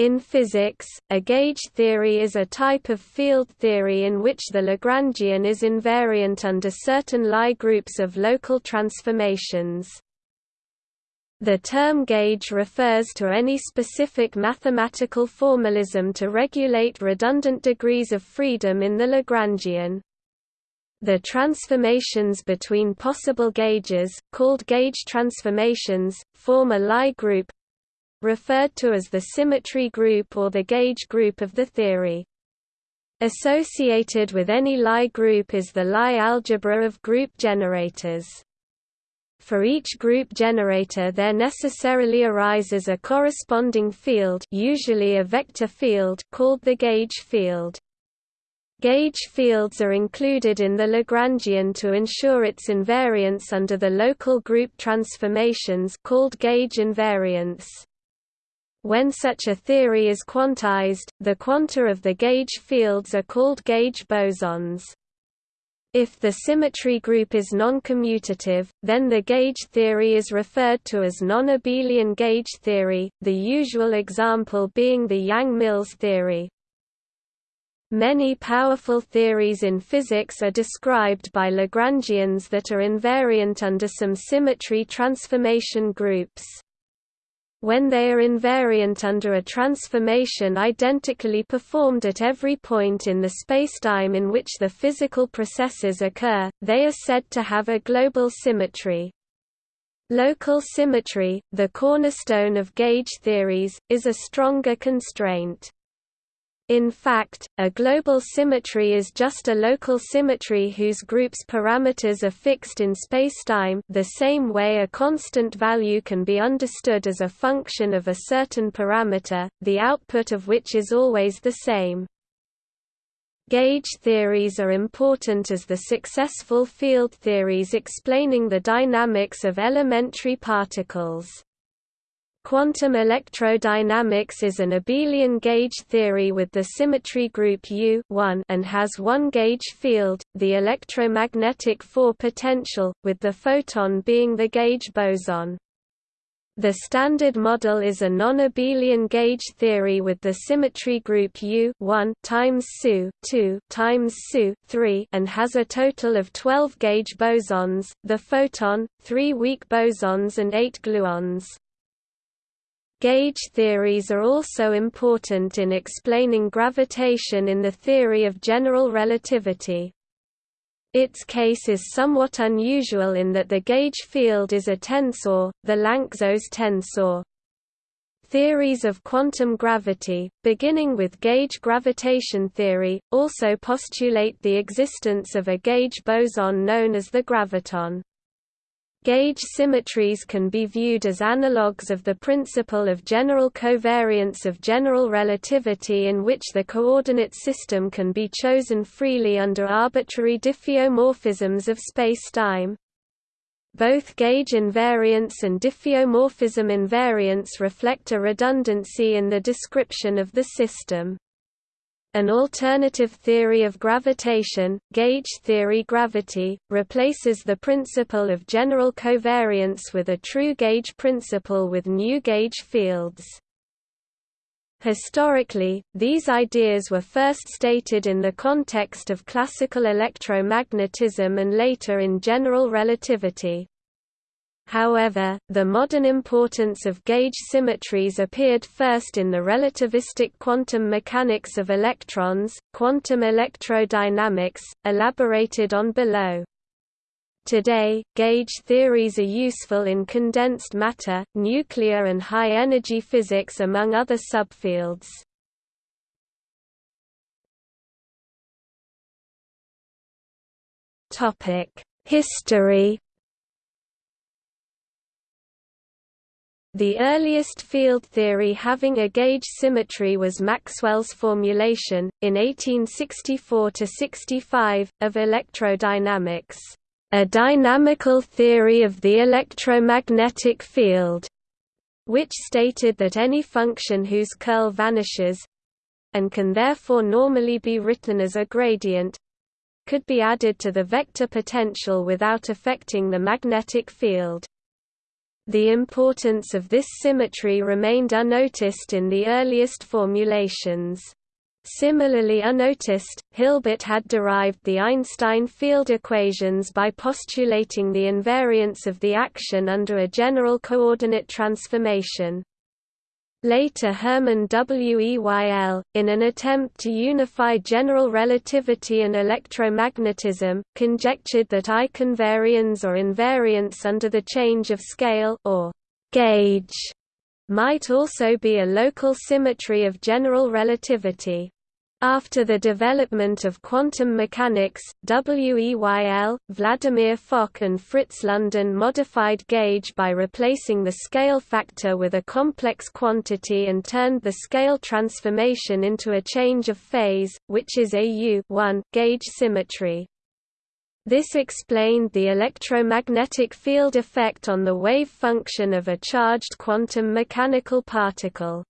In physics, a gauge theory is a type of field theory in which the Lagrangian is invariant under certain Lie groups of local transformations. The term gauge refers to any specific mathematical formalism to regulate redundant degrees of freedom in the Lagrangian. The transformations between possible gauges, called gauge transformations, form a Lie group, referred to as the symmetry group or the gauge group of the theory. Associated with any Lie group is the Lie algebra of group generators. For each group generator there necessarily arises a corresponding field usually a vector field called the gauge field. Gauge fields are included in the Lagrangian to ensure its invariance under the local group transformations called gauge invariance. When such a theory is quantized, the quanta of the gauge fields are called gauge bosons. If the symmetry group is noncommutative, then the gauge theory is referred to as non-abelian gauge theory, the usual example being the Yang-Mills theory. Many powerful theories in physics are described by Lagrangians that are invariant under some symmetry transformation groups when they are invariant under a transformation identically performed at every point in the spacetime in which the physical processes occur, they are said to have a global symmetry. Local symmetry, the cornerstone of gauge theories, is a stronger constraint. In fact, a global symmetry is just a local symmetry whose group's parameters are fixed in spacetime the same way a constant value can be understood as a function of a certain parameter, the output of which is always the same. Gauge theories are important as the successful field theories explaining the dynamics of elementary particles. Quantum electrodynamics is an abelian gauge theory with the symmetry group U and has one gauge field, the electromagnetic 4 potential, with the photon being the gauge boson. The standard model is a non-abelian gauge theory with the symmetry group U 1 times SU 2 times SU 3 and has a total of 12 gauge bosons, the photon, 3 weak bosons and 8 gluons. Gauge theories are also important in explaining gravitation in the theory of general relativity. Its case is somewhat unusual in that the gauge field is a tensor, the Lanczos tensor. Theories of quantum gravity, beginning with gauge gravitation theory, also postulate the existence of a gauge boson known as the graviton. Gauge symmetries can be viewed as analogues of the principle of general covariance of general relativity in which the coordinate system can be chosen freely under arbitrary diffeomorphisms of spacetime. Both gauge invariance and diffeomorphism invariance reflect a redundancy in the description of the system. An alternative theory of gravitation, gauge theory gravity, replaces the principle of general covariance with a true gauge principle with new gauge fields. Historically, these ideas were first stated in the context of classical electromagnetism and later in general relativity. However, the modern importance of gauge symmetries appeared first in the relativistic quantum mechanics of electrons, quantum electrodynamics, elaborated on below. Today, gauge theories are useful in condensed matter, nuclear and high-energy physics among other subfields. History The earliest field theory having a gauge symmetry was Maxwell's formulation, in 1864–65, of electrodynamics, "...a dynamical theory of the electromagnetic field", which stated that any function whose curl vanishes—and can therefore normally be written as a gradient—could be added to the vector potential without affecting the magnetic field. The importance of this symmetry remained unnoticed in the earliest formulations. Similarly unnoticed, Hilbert had derived the Einstein field equations by postulating the invariance of the action under a general coordinate transformation. Later Hermann Weyl, in an attempt to unify general relativity and electromagnetism, conjectured that Eichinvarianz or invariance under the change of scale or gauge might also be a local symmetry of general relativity. After the development of quantum mechanics, WEYL, Vladimir Fock and Fritz London modified gauge by replacing the scale factor with a complex quantity and turned the scale transformation into a change of phase, which is a U gauge symmetry. This explained the electromagnetic field effect on the wave function of a charged quantum mechanical particle.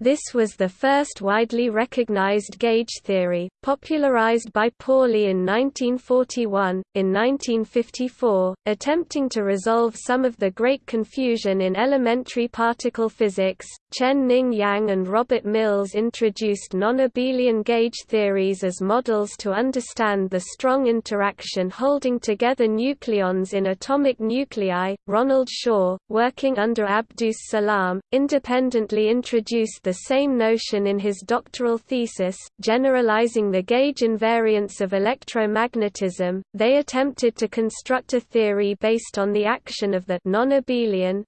This was the first widely recognized gauge theory, popularized by Pauli in 1941. In 1954, attempting to resolve some of the great confusion in elementary particle physics, Chen-Ning Yang and Robert Mills introduced non-abelian gauge theories as models to understand the strong interaction holding together nucleons in atomic nuclei. Ronald Shaw, working under Abdus Salam, independently introduced the same notion in his doctoral thesis, generalizing the gauge invariance of electromagnetism. They attempted to construct a theory based on the action of the non-abelian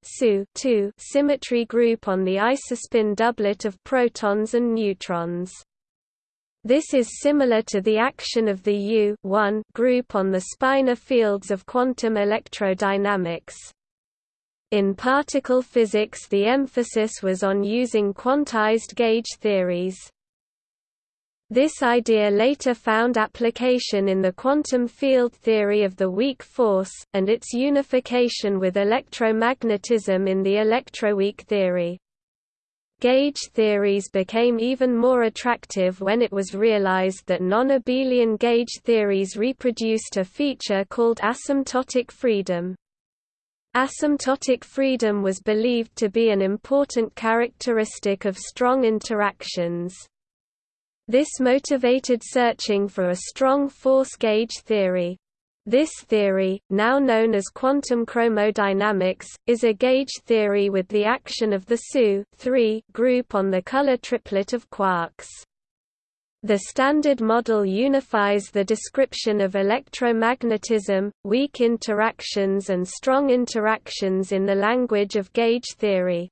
symmetry group on the isospin doublet of protons and neutrons. This is similar to the action of the U group on the spinor fields of quantum electrodynamics. In particle physics the emphasis was on using quantized gauge theories. This idea later found application in the quantum field theory of the weak force, and its unification with electromagnetism in the electroweak theory. Gauge theories became even more attractive when it was realized that non-abelian gauge theories reproduced a feature called asymptotic freedom. Asymptotic freedom was believed to be an important characteristic of strong interactions. This motivated searching for a strong force gauge theory. This theory, now known as quantum chromodynamics, is a gauge theory with the action of the SU group on the color triplet of quarks. The Standard Model unifies the description of electromagnetism, weak interactions and strong interactions in the language of gauge theory.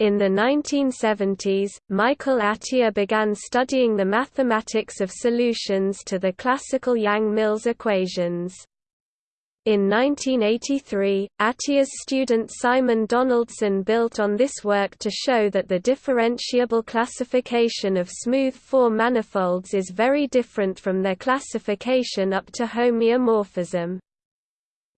In the 1970s, Michael Atiyah began studying the mathematics of solutions to the classical Yang-Mills equations. In 1983, Atiyah's student Simon Donaldson built on this work to show that the differentiable classification of smooth four manifolds is very different from their classification up to homeomorphism.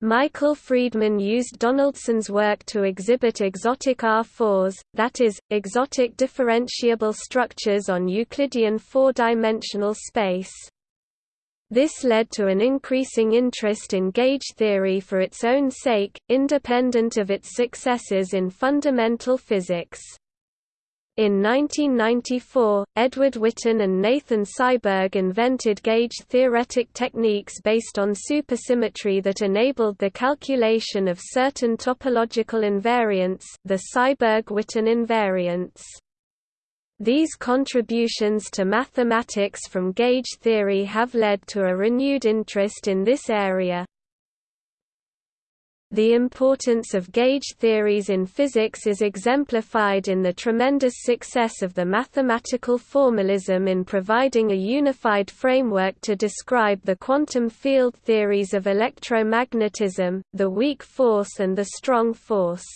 Michael Freedman used Donaldson's work to exhibit exotic R4s, that is, exotic differentiable structures on Euclidean four-dimensional space. This led to an increasing interest in gauge theory for its own sake, independent of its successes in fundamental physics. In 1994, Edward Witten and Nathan Seiberg invented gauge-theoretic techniques based on supersymmetry that enabled the calculation of certain topological invariants the Seiberg-Witten invariants. These contributions to mathematics from gauge theory have led to a renewed interest in this area. The importance of gauge theories in physics is exemplified in the tremendous success of the mathematical formalism in providing a unified framework to describe the quantum field theories of electromagnetism, the weak force and the strong force.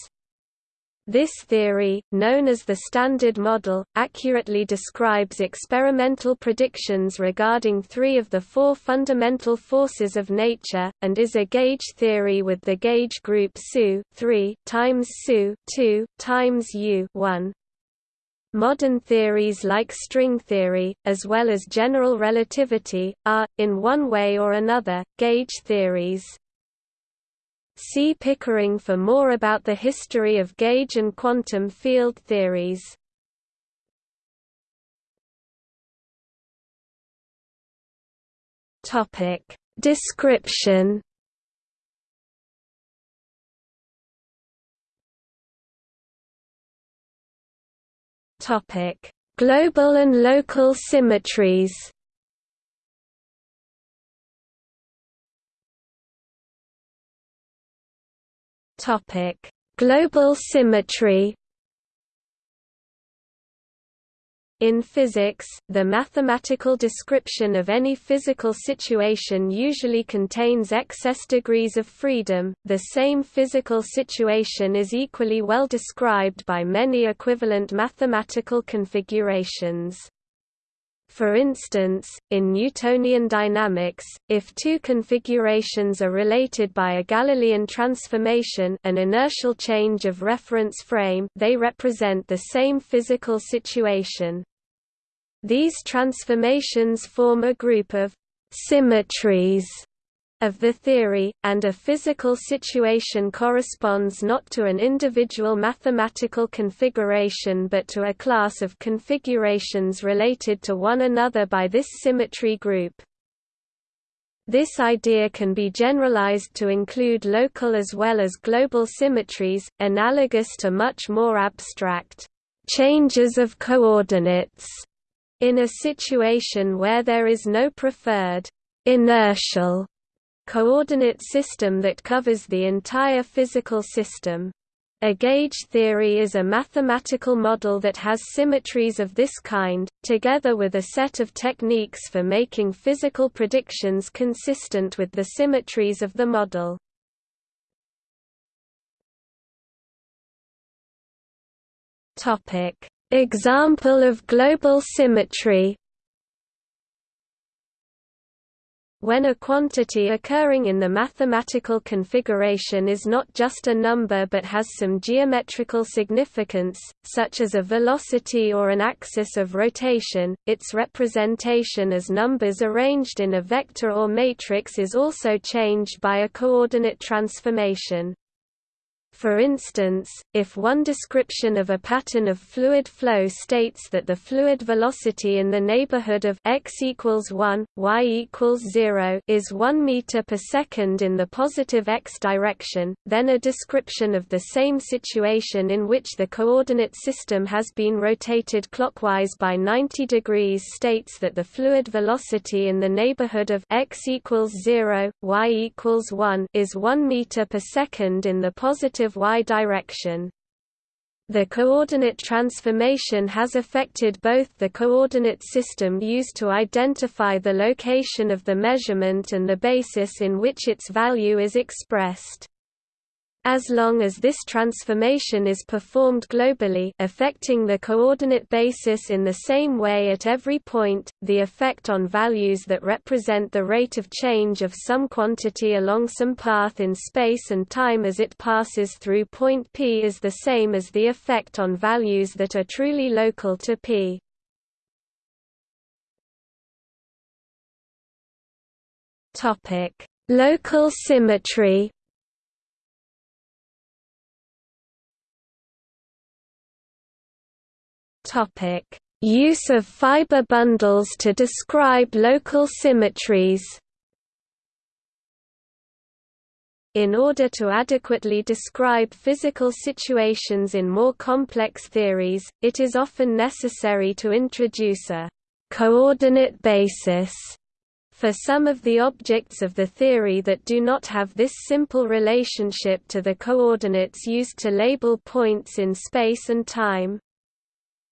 This theory, known as the Standard Model, accurately describes experimental predictions regarding three of the four fundamental forces of nature, and is a gauge theory with the gauge group SU 3 times SU 2 times U 1. Modern theories like string theory, as well as general relativity, are, in one way or another, gauge theories. See Pickering for more about the history of gauge and quantum field theories. Topic: Description. Topic: Global and local symmetries. Topic: Global symmetry. In physics, the mathematical description of any physical situation usually contains excess degrees of freedom. The same physical situation is equally well described by many equivalent mathematical configurations. For instance, in Newtonian dynamics, if two configurations are related by a Galilean transformation an inertial change of reference frame they represent the same physical situation. These transformations form a group of «symmetries» of the theory, and a physical situation corresponds not to an individual mathematical configuration but to a class of configurations related to one another by this symmetry group. This idea can be generalized to include local as well as global symmetries, analogous to much more abstract changes of coordinates in a situation where there is no preferred inertial coordinate system that covers the entire physical system. A gauge theory is a mathematical model that has symmetries of this kind, together with a set of techniques for making physical predictions consistent with the symmetries of the model. Example of global symmetry when a quantity occurring in the mathematical configuration is not just a number but has some geometrical significance, such as a velocity or an axis of rotation, its representation as numbers arranged in a vector or matrix is also changed by a coordinate transformation. For instance, if one description of a pattern of fluid flow states that the fluid velocity in the neighborhood of x equals 1, y equals 0 is 1 meter per second in the positive x direction, then a description of the same situation in which the coordinate system has been rotated clockwise by 90 degrees states that the fluid velocity in the neighborhood of x equals 0, y equals 1 is 1 meter per second in the positive y direction. The coordinate transformation has affected both the coordinate system used to identify the location of the measurement and the basis in which its value is expressed. As long as this transformation is performed globally affecting the coordinate basis in the same way at every point, the effect on values that represent the rate of change of some quantity along some path in space and time as it passes through point P is the same as the effect on values that are truly local to P. Local symmetry Topic: Use of fiber bundles to describe local symmetries. In order to adequately describe physical situations in more complex theories, it is often necessary to introduce a coordinate basis for some of the objects of the theory that do not have this simple relationship to the coordinates used to label points in space and time.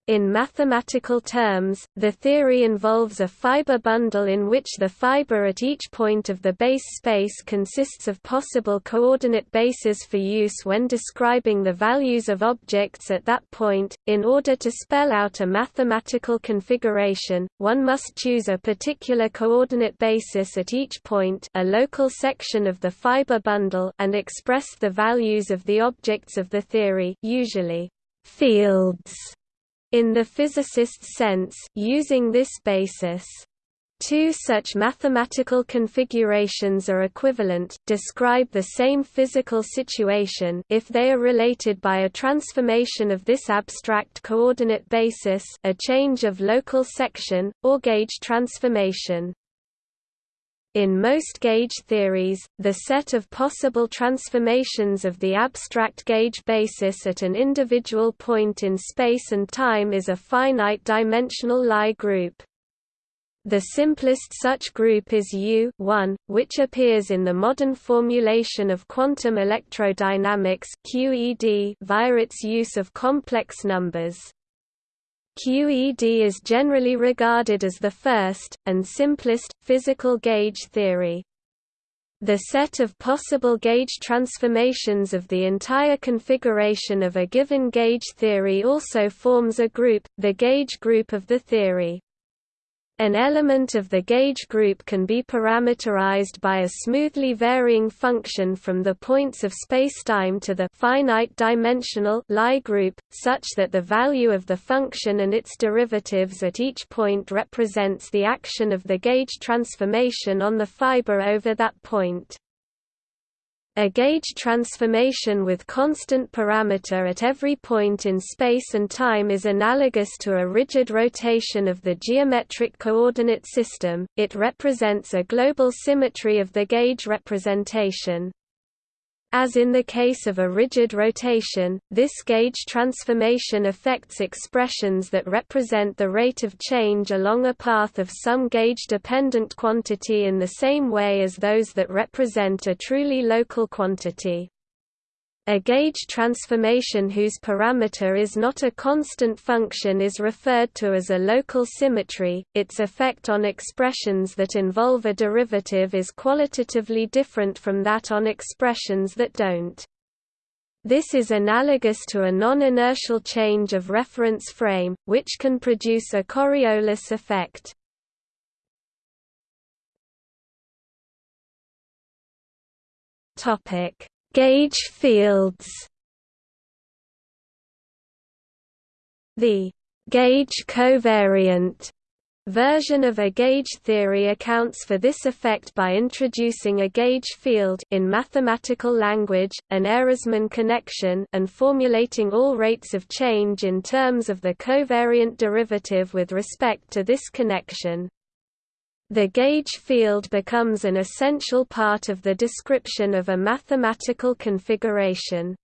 In mathematical terms, the theory involves a fiber bundle in which the fiber at each point of the base space consists of possible coordinate bases for use when describing the values of objects at that point. In order to spell out a mathematical configuration, one must choose a particular coordinate basis at each point, a local section of the fiber bundle, and express the values of the objects of the theory, usually fields in the physicist's sense, using this basis. Two such mathematical configurations are equivalent, describe the same physical situation if they are related by a transformation of this abstract coordinate basis a change of local section, or gauge transformation. In most gauge theories, the set of possible transformations of the abstract gauge basis at an individual point in space and time is a finite-dimensional Lie group. The simplest such group is U which appears in the modern formulation of quantum electrodynamics QED via its use of complex numbers. QED is generally regarded as the first, and simplest, physical gauge theory. The set of possible gauge transformations of the entire configuration of a given gauge theory also forms a group, the gauge group of the theory. An element of the gauge group can be parameterized by a smoothly varying function from the points of spacetime to the finite dimensional Lie group, such that the value of the function and its derivatives at each point represents the action of the gauge transformation on the fiber over that point. A gauge transformation with constant parameter at every point in space and time is analogous to a rigid rotation of the geometric coordinate system, it represents a global symmetry of the gauge representation. As in the case of a rigid rotation, this gauge transformation affects expressions that represent the rate of change along a path of some gauge-dependent quantity in the same way as those that represent a truly local quantity. A gauge transformation whose parameter is not a constant function is referred to as a local symmetry. Its effect on expressions that involve a derivative is qualitatively different from that on expressions that don't. This is analogous to a non-inertial change of reference frame, which can produce a Coriolis effect. Topic: Gauge fields The gauge covariant version of a gauge theory accounts for this effect by introducing a gauge field in mathematical language, an Ehresmann connection and formulating all rates of change in terms of the covariant derivative with respect to this connection. The gauge field becomes an essential part of the description of a mathematical configuration.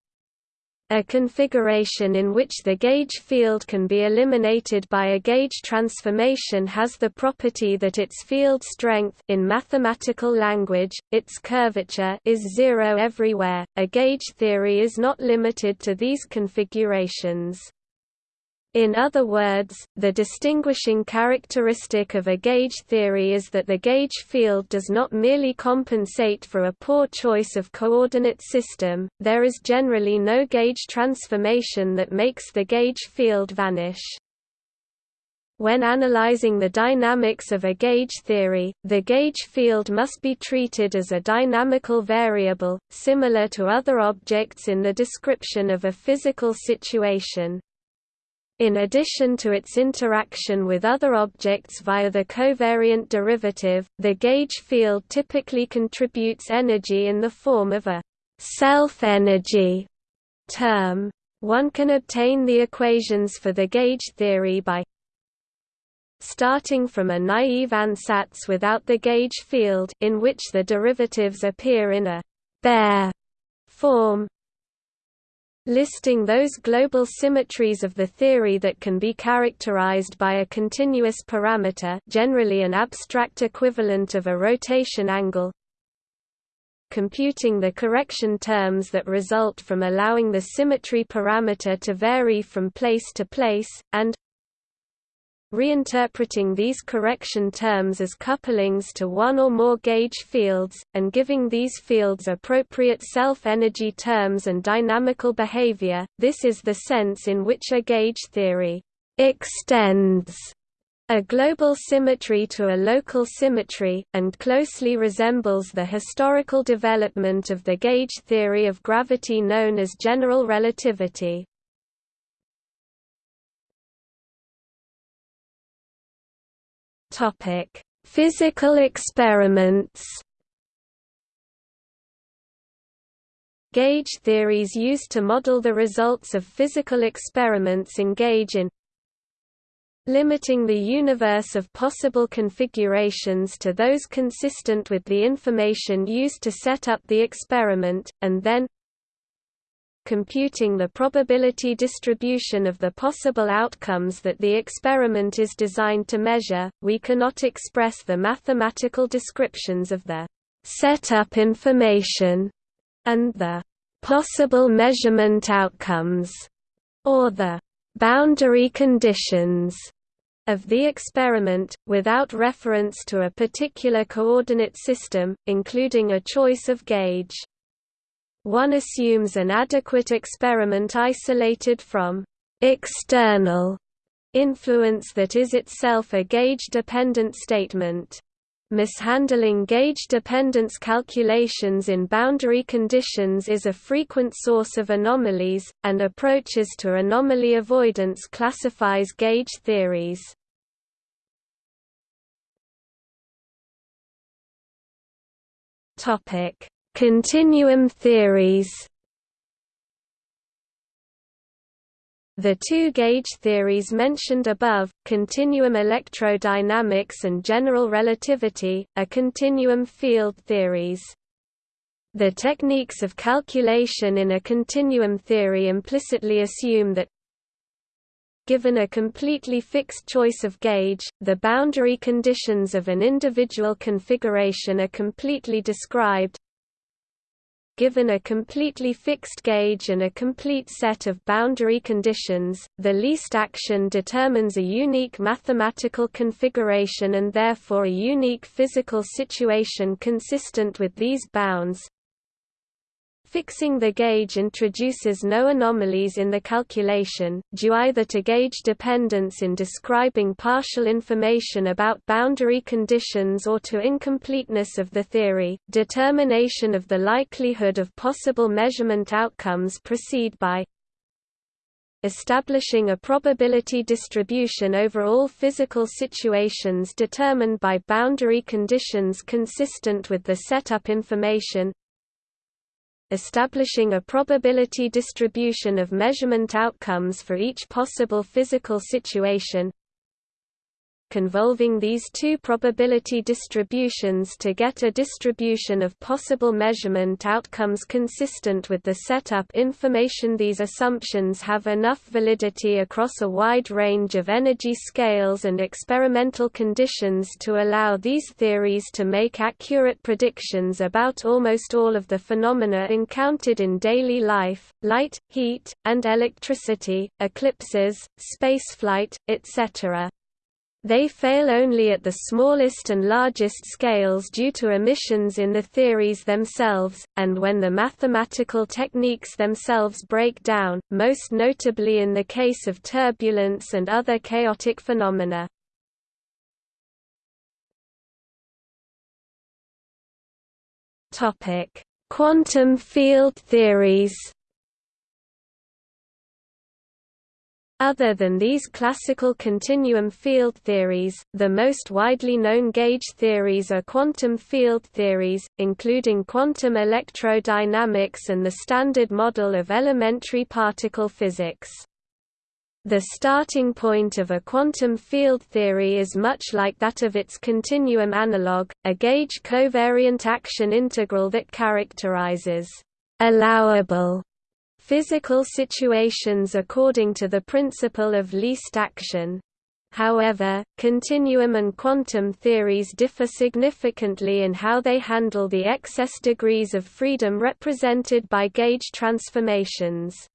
A configuration in which the gauge field can be eliminated by a gauge transformation has the property that its field strength in mathematical language, its curvature is zero everywhere. A gauge theory is not limited to these configurations. In other words, the distinguishing characteristic of a gauge theory is that the gauge field does not merely compensate for a poor choice of coordinate system, there is generally no gauge transformation that makes the gauge field vanish. When analyzing the dynamics of a gauge theory, the gauge field must be treated as a dynamical variable, similar to other objects in the description of a physical situation. In addition to its interaction with other objects via the covariant derivative, the gauge field typically contributes energy in the form of a self-energy term. One can obtain the equations for the gauge theory by starting from a naive ansatz without the gauge field in which the derivatives appear in a bare form listing those global symmetries of the theory that can be characterized by a continuous parameter generally an abstract equivalent of a rotation angle computing the correction terms that result from allowing the symmetry parameter to vary from place to place, and reinterpreting these correction terms as couplings to one or more gauge fields, and giving these fields appropriate self-energy terms and dynamical behavior. This is the sense in which a gauge theory extends a global symmetry to a local symmetry, and closely resembles the historical development of the gauge theory of gravity known as general relativity. Topic: Physical experiments Gauge theories used to model the results of physical experiments engage in limiting the universe of possible configurations to those consistent with the information used to set up the experiment, and then computing the probability distribution of the possible outcomes that the experiment is designed to measure. We cannot express the mathematical descriptions of the setup information and the possible measurement outcomes, or the boundary conditions of the experiment, without reference to a particular coordinate system, including a choice of gauge. One assumes an adequate experiment isolated from external influence that is itself a gauge-dependent statement. Mishandling gauge dependence calculations in boundary conditions is a frequent source of anomalies, and approaches to anomaly avoidance classifies gauge theories. Topic: Continuum theories. The two gauge theories mentioned above, continuum electrodynamics and general relativity, are continuum field theories. The techniques of calculation in a continuum theory implicitly assume that Given a completely fixed choice of gauge, the boundary conditions of an individual configuration are completely described. Given a completely fixed gauge and a complete set of boundary conditions, the least action determines a unique mathematical configuration and therefore a unique physical situation consistent with these bounds. Fixing the gauge introduces no anomalies in the calculation, due either to gauge dependence in describing partial information about boundary conditions or to incompleteness of the theory. Determination of the likelihood of possible measurement outcomes proceed by establishing a probability distribution over all physical situations determined by boundary conditions consistent with the setup information establishing a probability distribution of measurement outcomes for each possible physical situation convolving these two probability distributions to get a distribution of possible measurement outcomes consistent with the setup information These assumptions have enough validity across a wide range of energy scales and experimental conditions to allow these theories to make accurate predictions about almost all of the phenomena encountered in daily life, light, heat, and electricity, eclipses, spaceflight, etc. They fail only at the smallest and largest scales due to omissions in the theories themselves, and when the mathematical techniques themselves break down, most notably in the case of turbulence and other chaotic phenomena. Quantum field theories Other than these classical continuum field theories, the most widely known gauge theories are quantum field theories, including quantum electrodynamics and the Standard Model of Elementary Particle Physics. The starting point of a quantum field theory is much like that of its continuum analog, a gauge covariant action integral that characterizes allowable physical situations according to the principle of least action. However, continuum and quantum theories differ significantly in how they handle the excess degrees of freedom represented by gauge transformations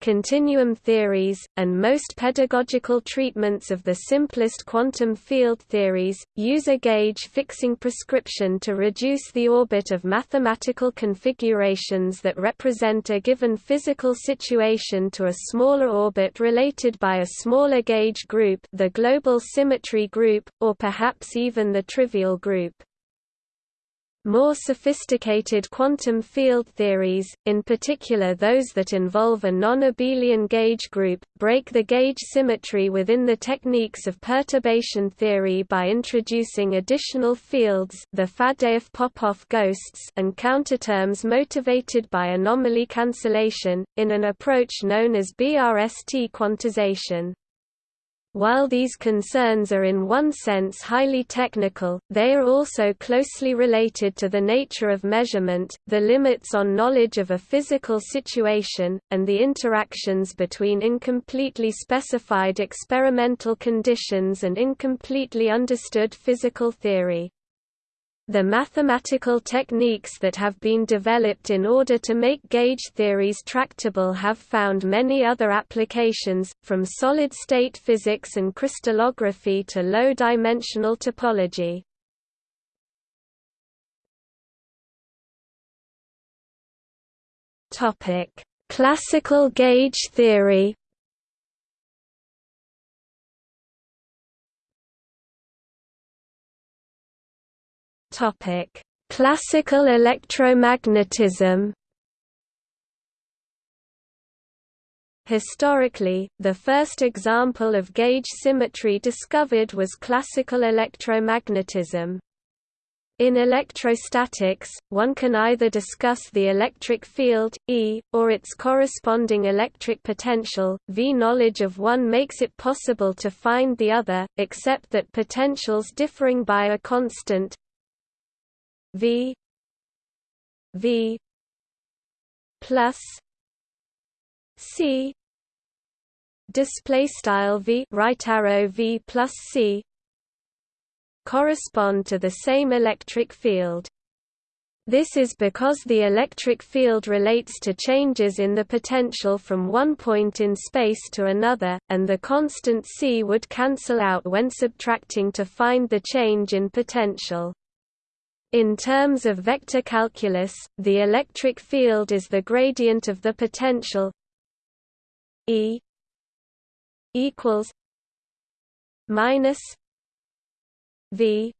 continuum theories, and most pedagogical treatments of the simplest quantum field theories, use a gauge-fixing prescription to reduce the orbit of mathematical configurations that represent a given physical situation to a smaller orbit related by a smaller gauge group the global symmetry group, or perhaps even the trivial group. More sophisticated quantum field theories, in particular those that involve a non-abelian gauge group, break the gauge symmetry within the techniques of perturbation theory by introducing additional fields the Faddeev-Popov ghosts and counterterms motivated by anomaly cancellation, in an approach known as BRST quantization. While these concerns are in one sense highly technical, they are also closely related to the nature of measurement, the limits on knowledge of a physical situation, and the interactions between incompletely specified experimental conditions and incompletely understood physical theory. The mathematical techniques that have been developed in order to make gauge theories tractable have found many other applications, from solid-state physics and crystallography to low-dimensional topology. Classical gauge theory Topic: Classical electromagnetism. Historically, the first example of gauge symmetry discovered was classical electromagnetism. In electrostatics, one can either discuss the electric field, E, or its corresponding electric potential, V. Knowledge of one makes it possible to find the other, except that potentials differing by a constant V V plus C display style V right arrow V plus C correspond to the same electric field. This is because the electric field relates to changes in the potential from one point in space to another, and the constant c would cancel out when subtracting to find the change in potential. In terms of vector calculus, the electric field is the gradient of the potential E equals minus V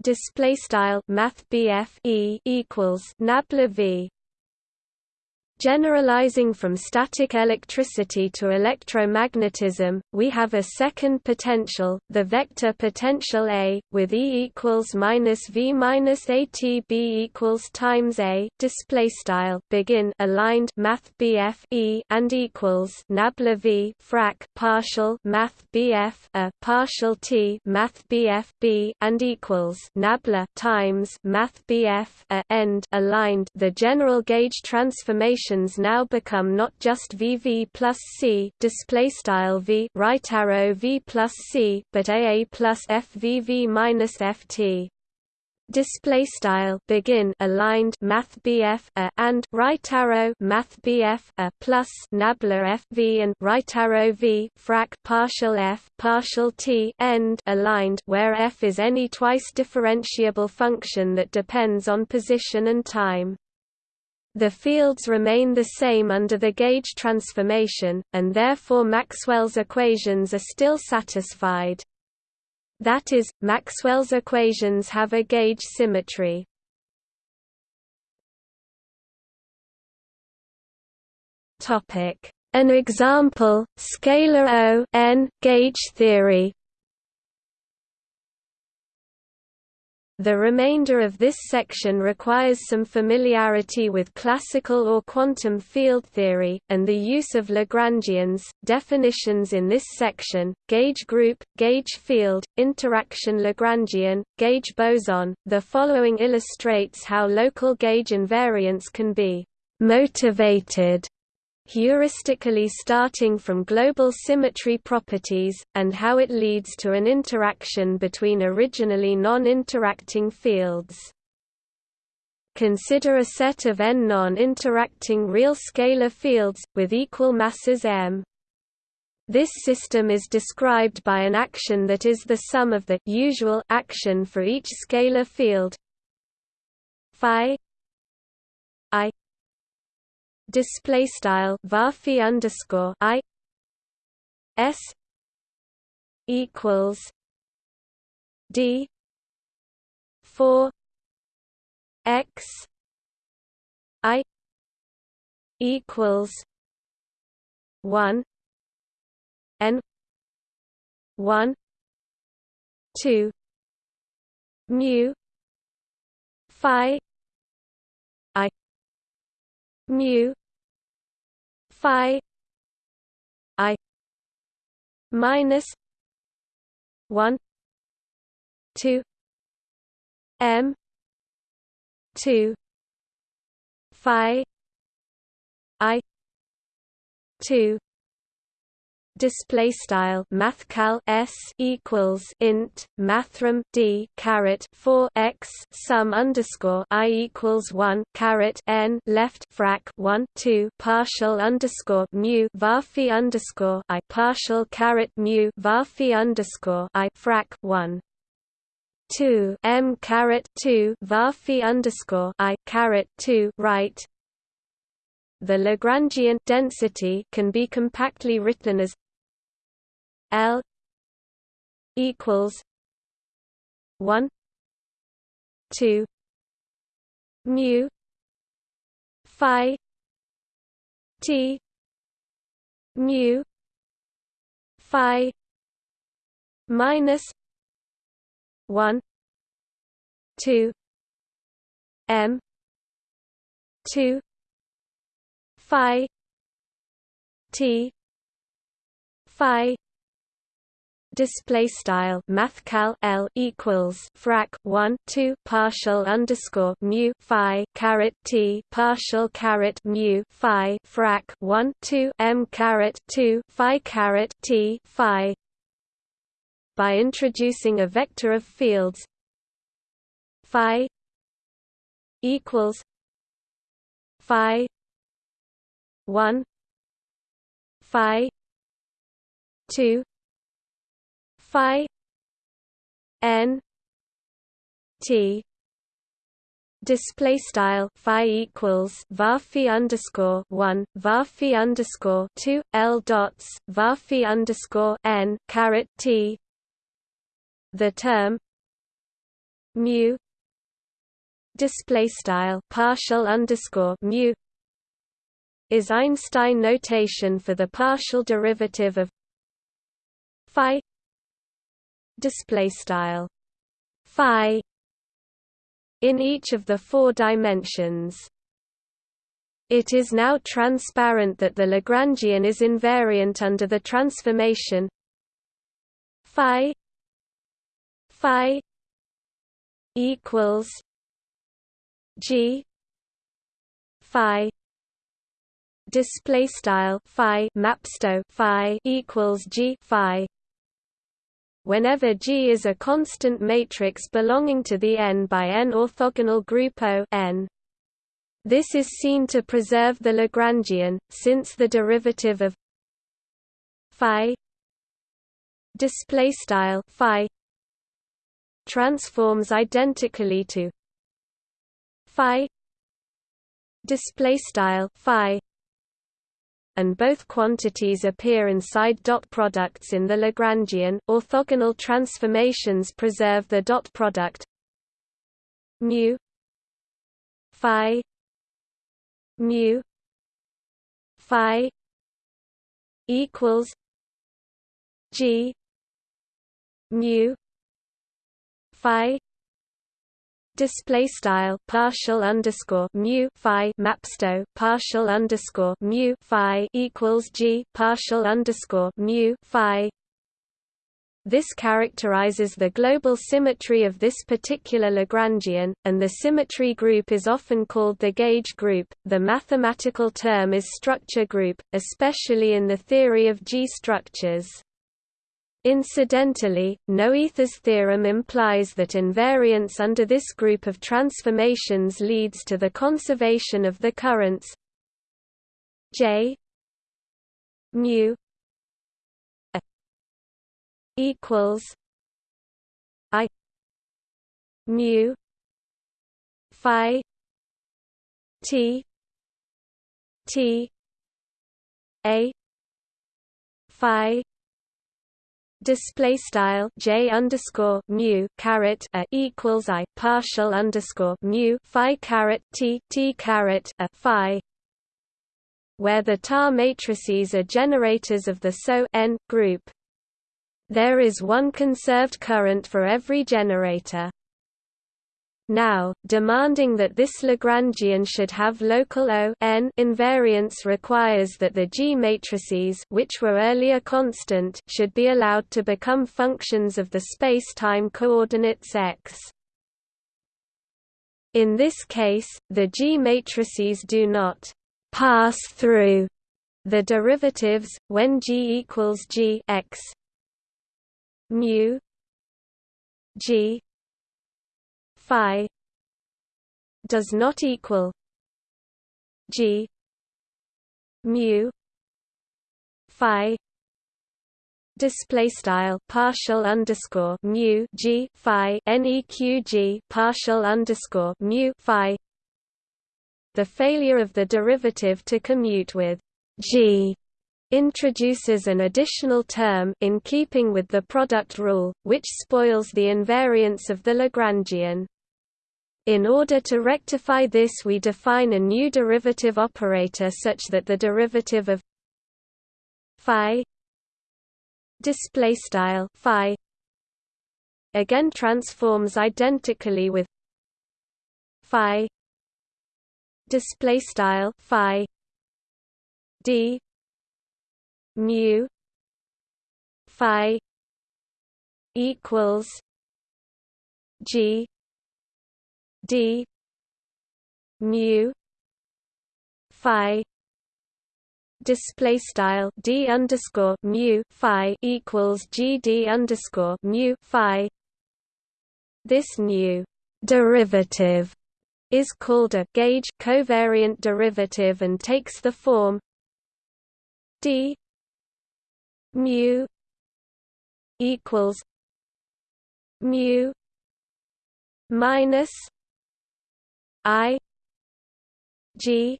display style math E equals nabla V Generalizing from static electricity to electromagnetism, we have a second potential, the vector potential A, with E equals minus V minus A T B equals times A. Display style begin aligned Math BF E and equals nabla V frac partial Math BF A partial T Math BF B and equals nabla times Math BF A end aligned. The general gauge transformation now become not just VV plus C display style V right arrow V plus C but AA plus FVV minus FT display style begin aligned math BF a and right arrow math BF a plus nabla FV and right arrow V frac partial F partial T end aligned where F is any twice differentiable function that depends on position and time the fields remain the same under the gauge transformation, and therefore Maxwell's equations are still satisfied. That is, Maxwell's equations have a gauge symmetry. An example, scalar O n gauge theory The remainder of this section requires some familiarity with classical or quantum field theory, and the use of Lagrangians. Definitions in this section gauge group, gauge field, interaction Lagrangian, gauge boson. The following illustrates how local gauge invariance can be motivated heuristically starting from global symmetry properties, and how it leads to an interaction between originally non-interacting fields. Consider a set of n non-interacting real scalar fields, with equal masses m. This system is described by an action that is the sum of the usual action for each scalar field phi i display style varphi underscore i s equals d 4 x i equals 1 n 1 2 mu phi mu phi i minus 1 2 m 2 phi i 2 display style mathcal s equals int mathrm d caret 4 x sum underscore i equals 1 caret n left frac 1 2 partial underscore mu varphi underscore i partial caret mu varphi underscore i frac 1 2 m caret 2 varphi underscore i caret 2 right. The Lagrangian density can be compactly written as L equals one two mu Phi T mu Phi minus one two M two Phi T Phi display style mathcal L equals frac 1 2 partial underscore mu phi caret T partial caret mu phi frac 1 2 M caret 2 phi caret T phi. By introducing a vector of fields phi equals phi 1 phi 2 phi n t display style phi equals varphi underscore one varphi underscore two l dots varphi underscore n caret t. The term mu display style partial underscore mu is Einstein notation for the partial derivative of phi display style phi in each of the four dimensions. It is now transparent that the Lagrangian is invariant under the transformation phi phi equals g phi display style phi mapsto phi equals g phi whenever G is a constant matrix belonging to the n by n orthogonal group O n. This is seen to preserve the Lagrangian, since the derivative of phi transforms identically to phi and both quantities appear inside dot products in the Lagrangian. Orthogonal transformations preserve the dot product mu phi mu phi equals g mu phi display style partial underscore mu phi mapsto partial underscore mu phi equals g partial underscore mu phi this characterizes the global symmetry of this particular Lagrangian, and the symmetry group is often called the gauge group. The mathematical term is structure group, especially in the theory of G structures. Incidentally, Noether's theorem implies that invariance under this group of transformations leads to the conservation of the currents J mu equals I mu phi T T A phi display style j underscore mu caret a equals i partial underscore mu phi caret t t caret a phi where the tar matrices are generators of the SO n group. There is one conserved current for every generator. Now, demanding that this Lagrangian should have local O n invariance requires that the G matrices which were earlier constant should be allowed to become functions of the space-time coordinates x. In this case, the G matrices do not pass through the derivatives when G equals G x mu G phi does not equal g mu phi display style partial underscore mu g phi neq partial underscore mu phi the failure of the derivative to commute with g introduces an additional term in keeping with the product rule, which spoils the invariance of the Lagrangian. In order to rectify this we define a new derivative operator such that the derivative of phi display style phi again transforms identically with phi display style phi d mu phi equals g d mu phi display style d underscore mu phi equals g d underscore mu phi. This new derivative is called a gauge covariant derivative and takes the form d mu equals mu minus i g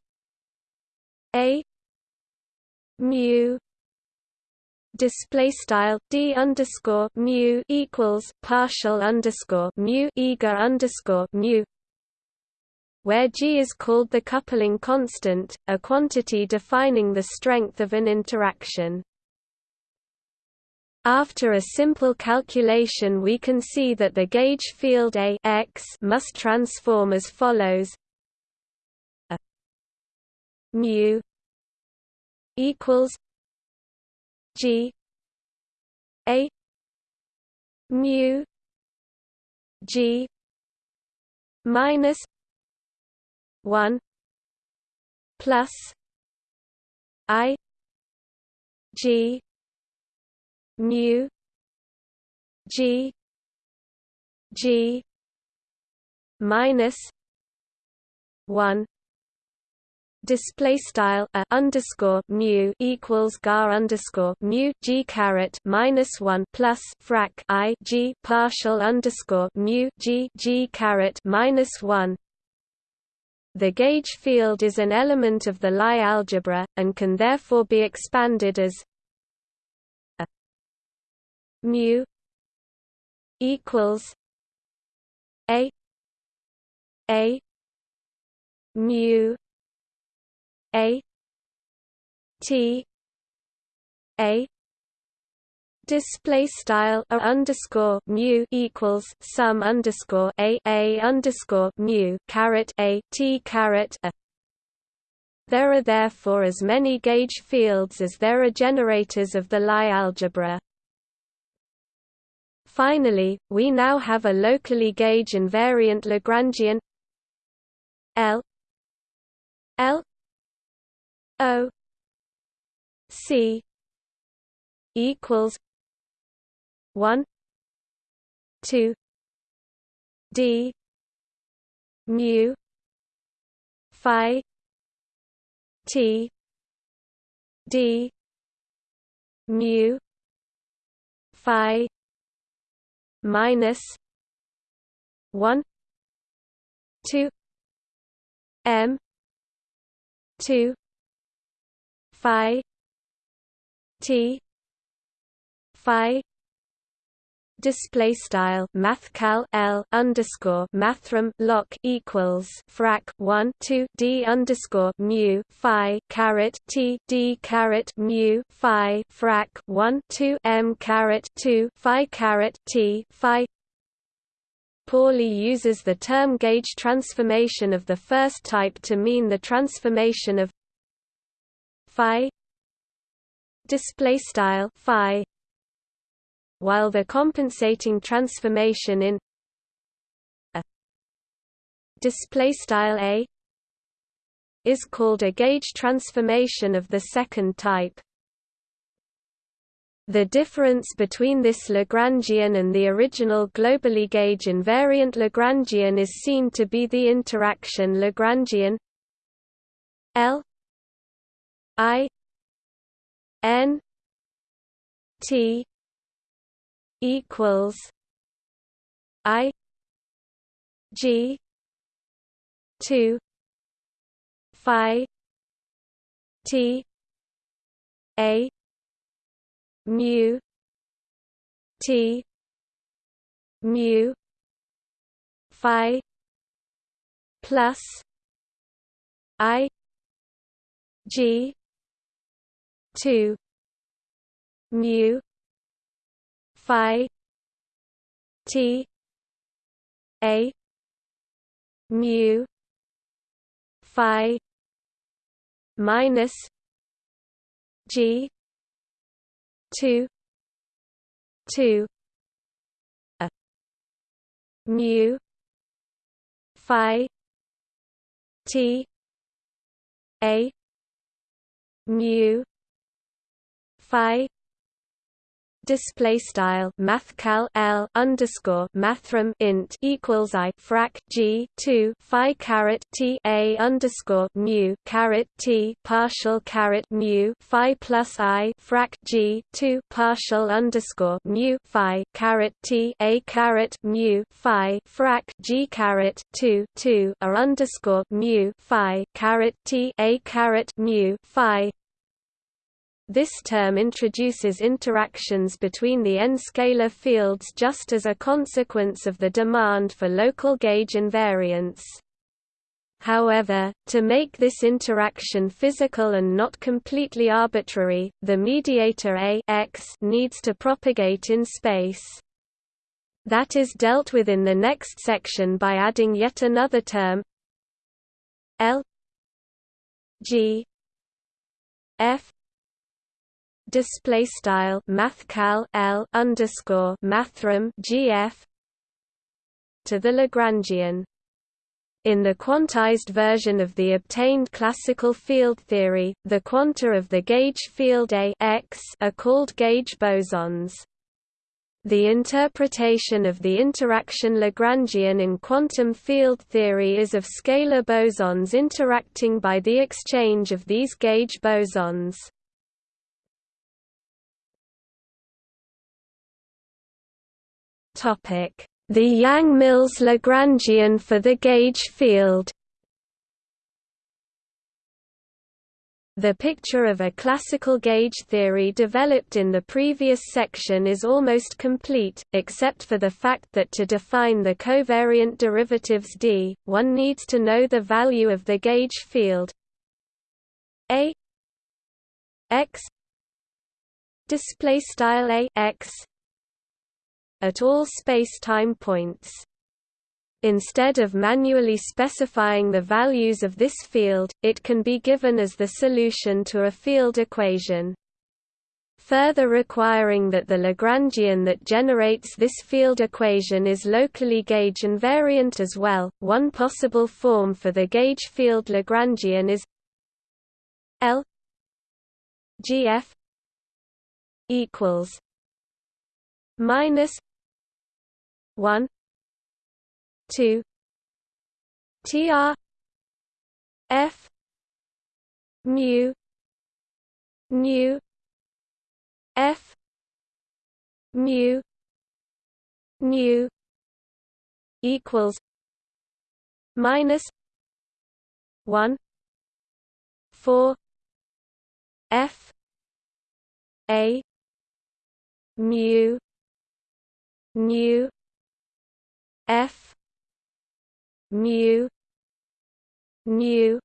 a mu display style d underscore mu equals partial underscore mu eager underscore mu where G is called the coupling constant, a quantity defining the strength of an interaction. After a simple calculation we can see that the gauge field A x must transform as follows. A mu equals G A mu G minus 1 plus i g mu g. G. Minus 1 display style a underscore mu equals gar underscore mu g caret minus one plus frac i g partial underscore mu g g caret minus one. The gauge field is an element of the Lie algebra, and can therefore be expanded as mu equals a a mu a t a display style a underscore mu equals sum underscore a a underscore mu caret a t caret a. There are therefore as many gauge fields as there are generators of the Lie algebra. Finally, we now have a locally gauge invariant Lagrangian L L O C equals one two D mu Phi T D mu Phi minus one two M two Phi T Phi display style mathcal L underscore mathrm lock equals frac 1 2 D underscore mu Phi caret T D caret mu Phi frac 1 2 M caret 2 Phi caret T Phi. Pauli uses the term gauge transformation of the first type to mean the transformation of phi display style phi while the compensating transformation in a display style a is called a gauge transformation of the second type. The difference between this Lagrangian and the original globally gauge invariant Lagrangian is seen to be the interaction Lagrangian L I N T equals I G two Phi T A mu T mu Phi plus I G two mu phi t a mu phi minus g 2 2 a mu phi t a mu phi display style mathcal L underscore mathrm int equals I frac G two Phi caret T A underscore mu caret T partial caret mu Phi plus I frac G two partial underscore mu Phi caret T A caret mu Phi frac G caret two two A underscore mu Phi caret T A caret mu Phi this term introduces interactions between the n-scalar fields just as a consequence of the demand for local gauge invariance. However, to make this interaction physical and not completely arbitrary, the mediator A x needs to propagate in space. That is dealt with in the next section by adding yet another term L G F display style mathcal L underscore mathrm GF to the Lagrangian. In the quantized version of the obtained classical field theory, the quanta of the gauge field A x are called gauge bosons. The interpretation of the interaction Lagrangian in quantum field theory is of scalar bosons interacting by the exchange of these gauge bosons. The Yang-Mills Lagrangian for the gauge field. The picture of a classical gauge theory developed in the previous section is almost complete, except for the fact that to define the covariant derivatives d, one needs to know the value of the gauge field. A x display style a x at all space-time points. Instead of manually specifying the values of this field, it can be given as the solution to a field equation. Further requiring that the Lagrangian that generates this field equation is locally gauge invariant as well, one possible form for the gauge field Lagrangian is L GF equals minus 1 2 tr f mu mu f mu mu equals minus 1 4 f a mu nu f. Mu. Nu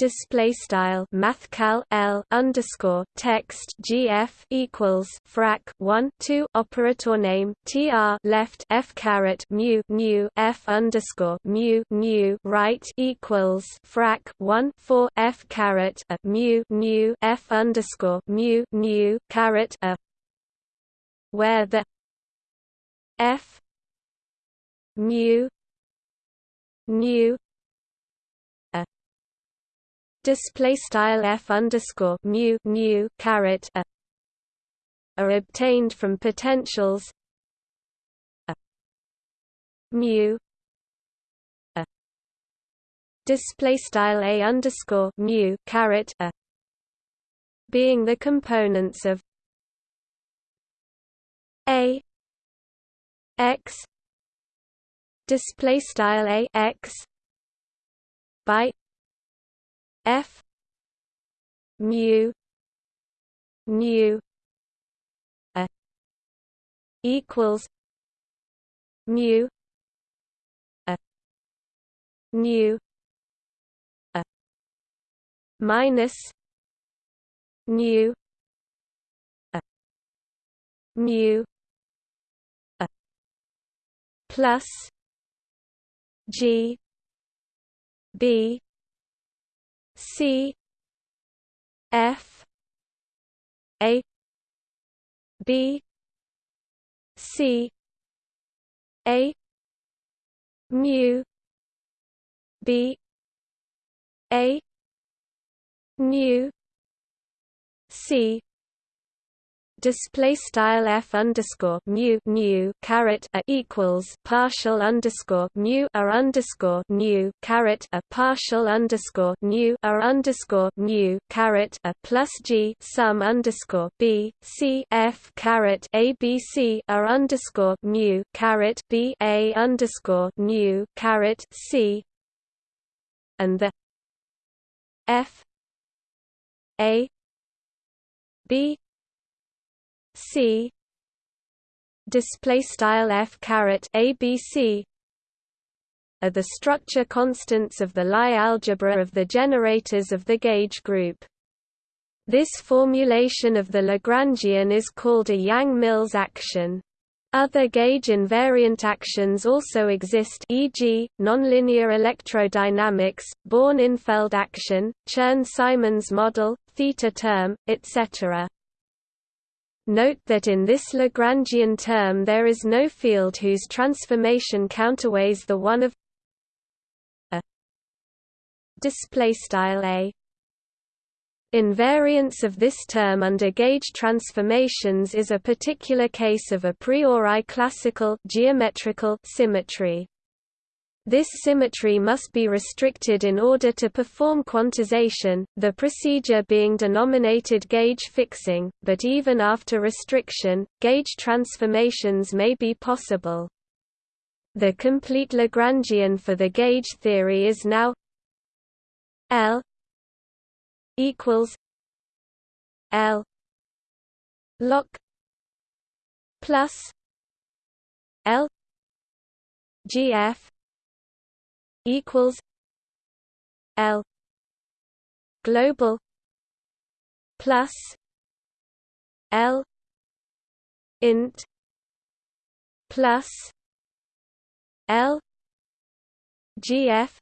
display style mathcal L underscore text GF equals frac 1 2 operator name TR left F caret mu mu F underscore mu mu right equals frac 1 4 F caret a mu mu F underscore mu mu caret a. Where the F mu nu display style f underscore mu mu caret a. Are obtained from potentials a. Mu a. Display style a underscore mu caret a. Being the components of a x. Display style a x. By F. Mu. Nu a equals mu. A nu a minus nu a mu plus G B C F A B C A mu B A nu C display style f underscore mu mu caret a equals partial underscore mu r underscore nu caret a partial underscore nu r underscore mu caret a plus g sum underscore b c f caret a b c r underscore mu caret b a underscore nu caret c. And the f a b C display style f caret ABC are the structure constants of the Lie algebra of the generators of the gauge group. This formulation of the Lagrangian is called a Yang-Mills action. Other gauge invariant actions also exist e.g., nonlinear electrodynamics, Born-Infeld action, Chern-Simons model, theta term, etc. Note that in this Lagrangian term there is no field whose transformation counterweighs the one of a display style a Invariance of this term under gauge transformations is a particular case of a priori classical geometrical symmetry. This symmetry must be restricted in order to perform quantization, the procedure being denominated gauge fixing, but even after restriction, gauge transformations may be possible. The complete Lagrangian for the gauge theory is now L equals L log plus L GF equals L global plus L int plus L GF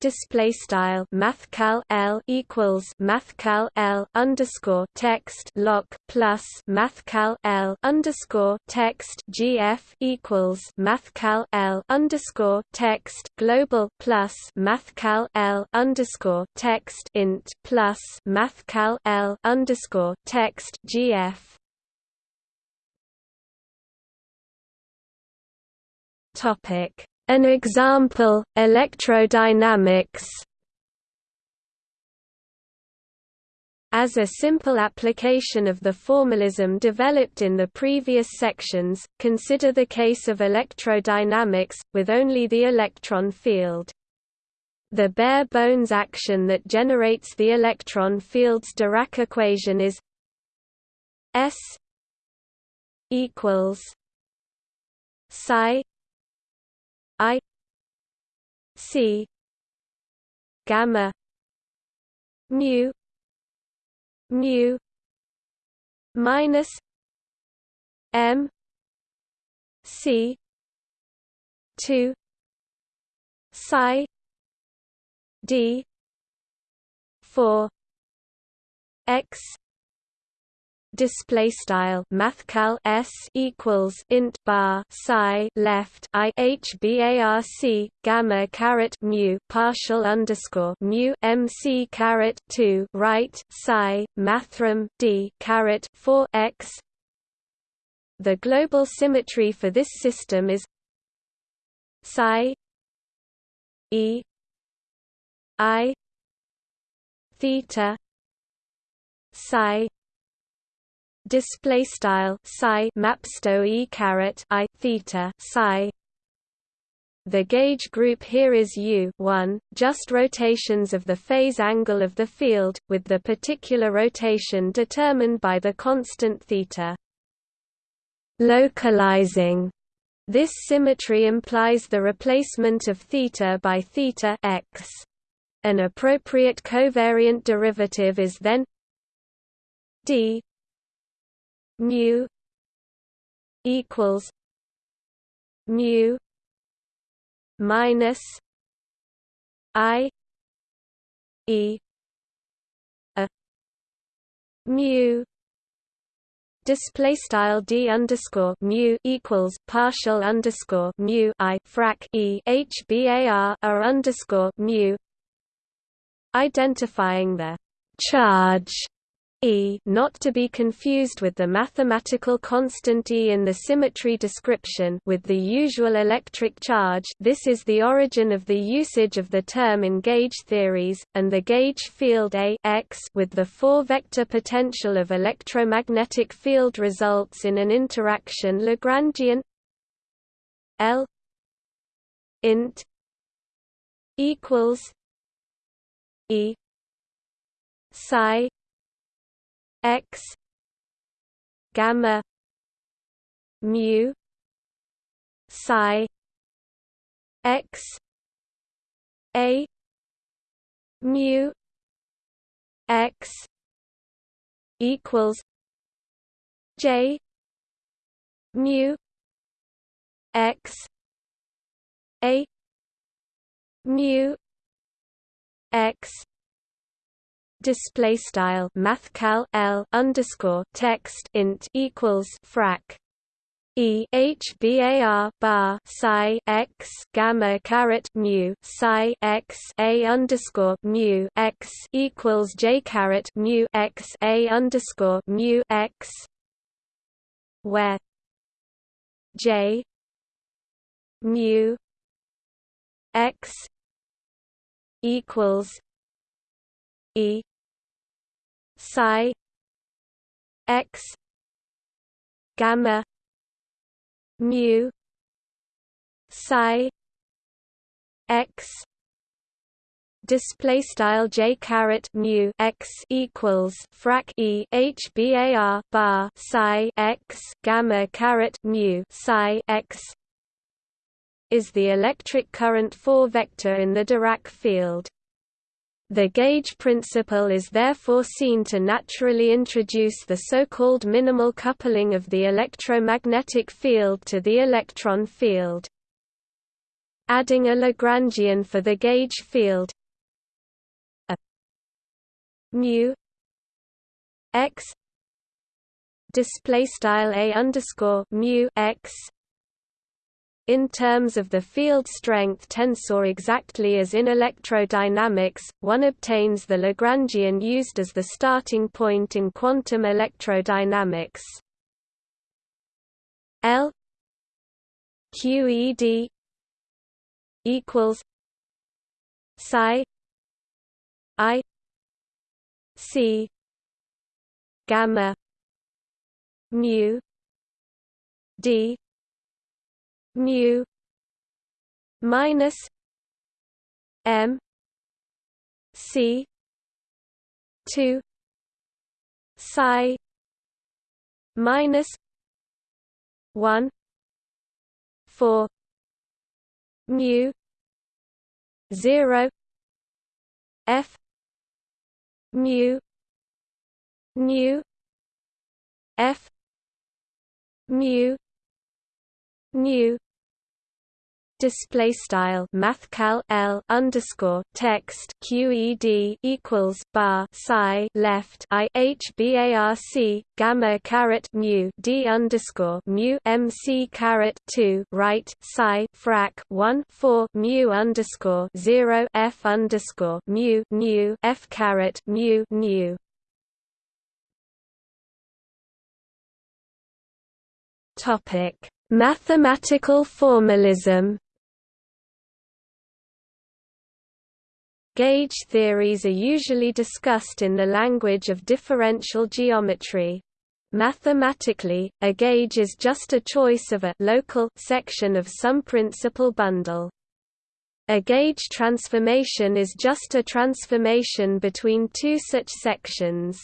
display style mathcal L equals mathcal L underscore text lock plus mathcal L underscore text GF equals mathcal L underscore text global plus mathcal L underscore text int plus mathcal L underscore text GF. Topic an example, electrodynamics As a simple application of the formalism developed in the previous sections, consider the case of electrodynamics, with only the electron field. The bare-bones action that generates the electron field's Dirac equation is S equals psi i c gamma mu mu minus m c 2 psi d 4 x display style mathcal s equals int bar psi left i h bar c gamma caret mu partial underscore mu mc caret 2 right psi mathrm d caret 4 x. The global symmetry for this system is psi e i theta psi display style psi mapsto e caret i theta psi. The gauge group here is u 1 just rotations of the phase angle of the field with the particular rotation determined by the constant theta. Localizing. This symmetry implies the replacement of theta by theta x. An appropriate covariant derivative is then d mu equals mu minus i e a mu display style d underscore mu equals partial underscore mu i frac e h bar r underscore mu. Identifying the charge E not to be confused with the mathematical constant E in the symmetry description with the usual electric charge. This is the origin of the usage of the term in gauge theories, and the gauge field A x with the four-vector potential of electromagnetic field results in an interaction Lagrangian L int equals E psi x gamma mu psi x a mu x equals j mu x a mu x display style mathcal L underscore text int equals frac E H bar bar psi x gamma caret mu psi x a underscore mu x equals J caret mu x a underscore mu x where J mu x equals E psi x gamma mu psi x display style j mu x equals frac e h bar bar psi x gamma caret mu psi x is the electric current 4 vector in the Dirac field the gauge principle is therefore seen to naturally introduce the so-called minimal coupling of the electromagnetic field to the electron field. Adding a Lagrangian for the gauge field a mu x display style a underscore mu x in terms of the field strength tensor exactly as in electrodynamics, one obtains the Lagrangian used as the starting point in quantum electrodynamics. L QED equals psi I C gamma mu D mu minus m c 2 psi minus 1 4 mu 0 f mu nu f mu nu display style mathcal l underscore text qed equals bar psi left i h barc gamma caret mu d underscore mu mc caret two right psi frac one four mu underscore zero f underscore mu nu f caret mu nu Topic: Mathematical formalism. Gauge theories are usually discussed in the language of differential geometry. Mathematically, a gauge is just a choice of a local section of some principal bundle. A gauge transformation is just a transformation between two such sections.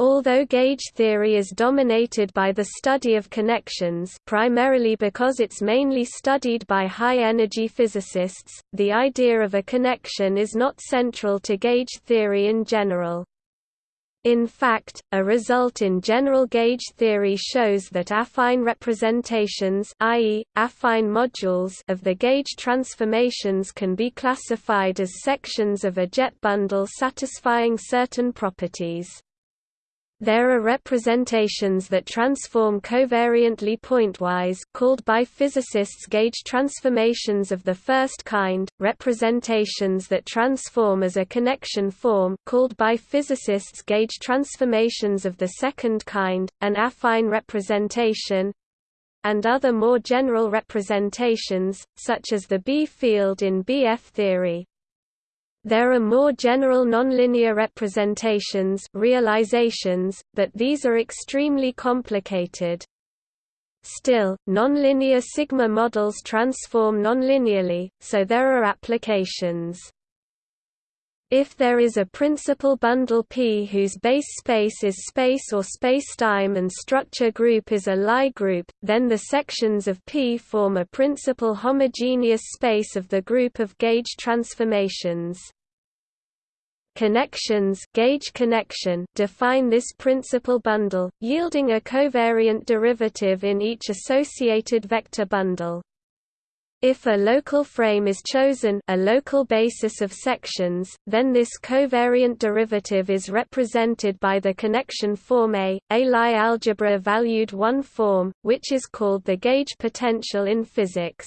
Although gauge theory is dominated by the study of connections primarily because it's mainly studied by high-energy physicists, the idea of a connection is not central to gauge theory in general. In fact, a result in general gauge theory shows that affine representations i.e., affine modules of the gauge transformations can be classified as sections of a jet bundle satisfying certain properties. There are representations that transform covariantly pointwise called by physicists gauge transformations of the first kind, representations that transform as a connection form called by physicists gauge transformations of the second kind, an affine representation, and other more general representations, such as the B field in BF theory. There are more general nonlinear representations realizations, but these are extremely complicated. Still, nonlinear sigma models transform nonlinearly, so there are applications. If there is a principal bundle P whose base space is space or spacetime and structure group is a Lie group, then the sections of P form a principal homogeneous space of the group of gauge transformations. Connections gauge connection define this principal bundle, yielding a covariant derivative in each associated vector bundle. If a local frame is chosen a local basis of sections, then this covariant derivative is represented by the connection form A, a Lie algebra valued one form, which is called the gauge potential in physics.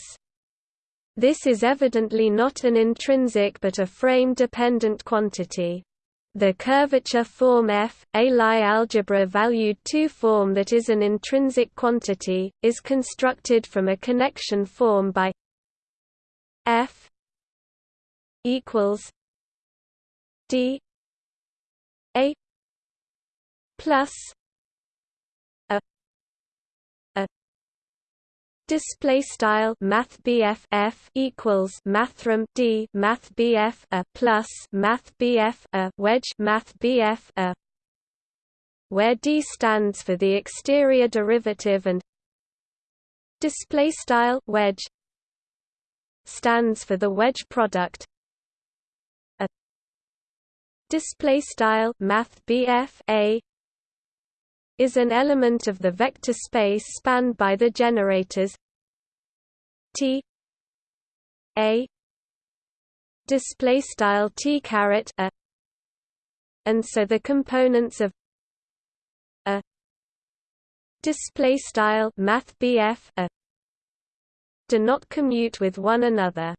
This is evidently not an intrinsic but a frame-dependent quantity. The curvature form F, a Lie algebra valued 2 form that is an intrinsic quantity, is constructed from a connection form by F equals D A plus a Display style Math F equals Mathrm D Math a plus Math a wedge Math a where D stands for the exterior derivative and display style wedge stands for the wedge product. A display style Math a is an element of the vector space spanned by the generators. T A display style T caret a and so the components of a display style math a do not commute with one another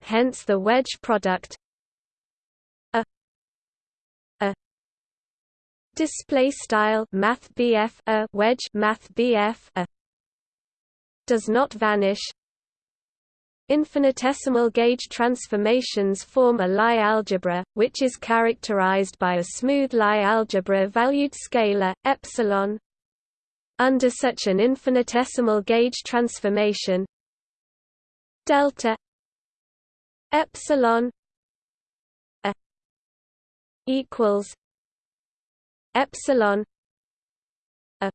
hence the wedge product a display style math a wedge math a does not vanish Infinitesimal gauge transformations form a Lie algebra, which is characterized by a smooth Lie algebra valued scalar, epsilon. Under such an infinitesimal gauge transformation. Delta epsilon a equals epsilon a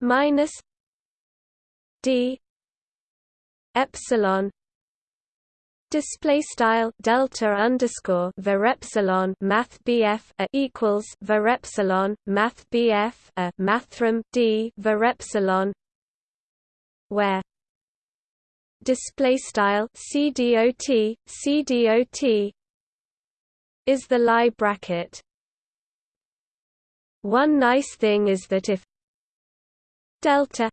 minus d epsilon display style delta underscore var epsilon math bf a equals var epsilon math bf a mathrm d var epsilon where display style cdot cdot is the Lie bracket. One nice thing is that if delta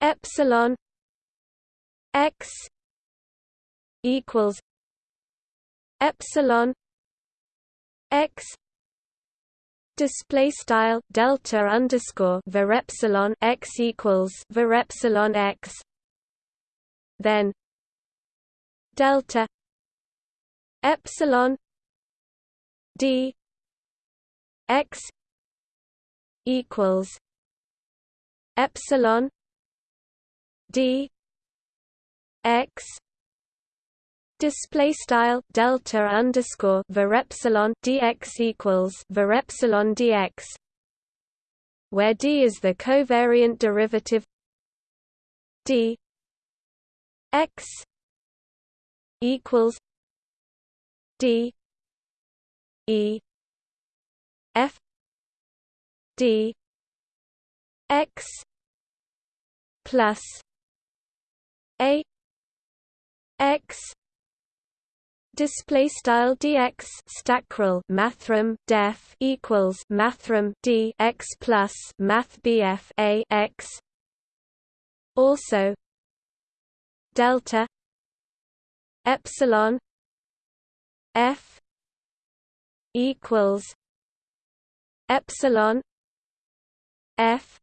epsilon x equals epsilon x display style delta underscore var epsilon x equals var epsilon x then delta epsilon d x equals epsilon d x display style delta underscore var epsilon dx equals var epsilon dx where d is the covariant derivative d x equals d e f d x plus a x display style dx stackrel mathrm def equals mathrm d x plus math bf a x. Also delta epsilon f equals epsilon f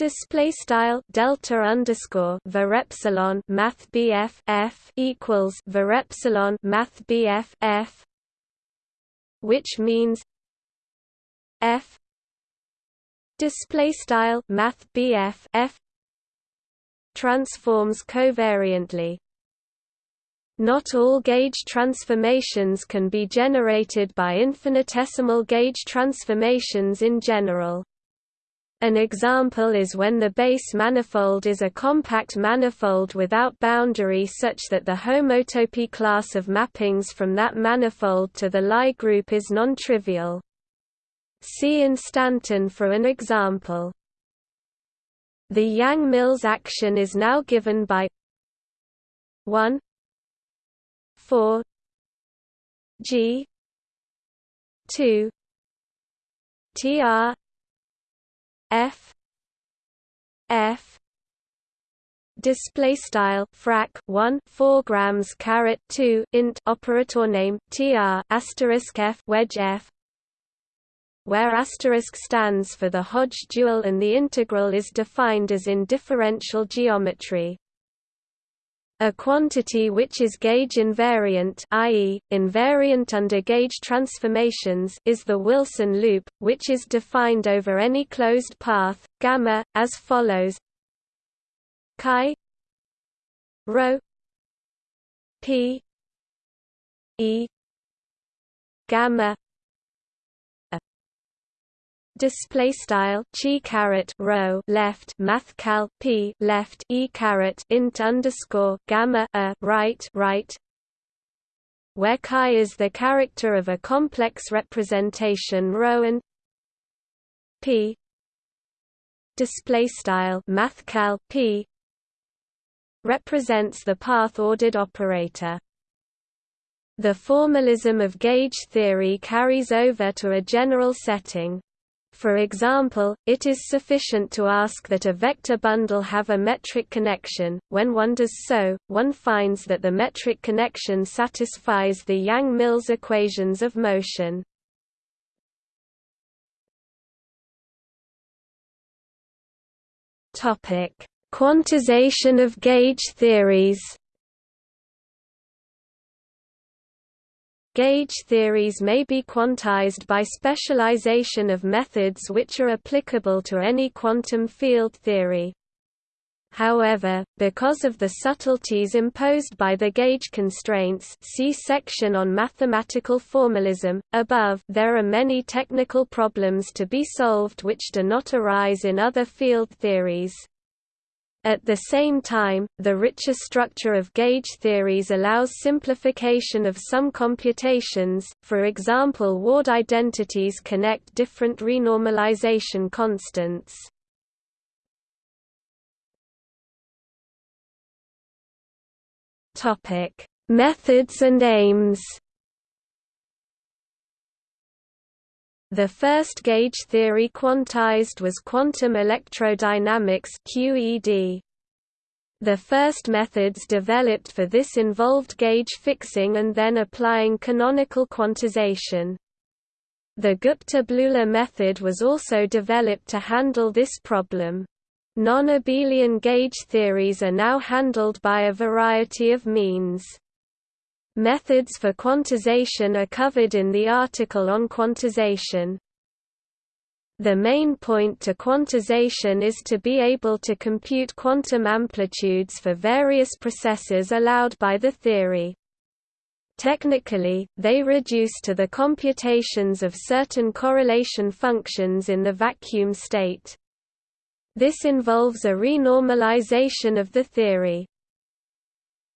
display style delta underscore var epsilon math bf f equals var epsilon math bf f which means f display style math bf f transforms covariantly not all gauge transformations can be generated by infinitesimal gauge transformations in general. An example is when the base manifold is a compact manifold without boundary such that the homotopy class of mappings from that manifold to the Lie group is non-trivial. See instanton for an example. The Yang-Mills action is now given by 1 4 G 2 TR F. F. Display style frac 1 4 grams caret 2 int operator name tr asterisk f wedge f. Where asterisk stands for the Hodge dual and the integral is defined as in differential geometry a quantity which is gauge invariant i.e., invariant under gauge transformations is the Wilson loop, which is defined over any closed path, gamma, as follows chi rho p e gamma display style chi caret rho left math cal p left e caret int underscore gamma a right right. Where chi is the character of a complex representation rho and p. Display style math cal p. Represents the path ordered operator. The formalism of gauge theory carries over to a general setting for example, it is sufficient to ask that a vector bundle have a metric connection. When one does so, one finds that the metric connection satisfies the Yang-Mills equations of motion. Topic: Quantization of gauge theories. Gauge theories may be quantized by specialization of methods which are applicable to any quantum field theory. However, because of the subtleties imposed by the gauge constraints see section on mathematical formalism, above there are many technical problems to be solved which do not arise in other field theories. At the same time, the richer structure of gauge theories allows simplification of some computations, for example Ward identities connect different renormalization constants. Methods and aims. The first gauge theory quantized was quantum electrodynamics (QED). The first methods developed for this involved gauge fixing and then applying canonical quantization. The Gupta-Bleuler method was also developed to handle this problem. Non-abelian gauge theories are now handled by a variety of means. Methods for quantization are covered in the article on quantization. The main point to quantization is to be able to compute quantum amplitudes for various processes allowed by the theory. Technically, they reduce to the computations of certain correlation functions in the vacuum state. This involves a renormalization of the theory.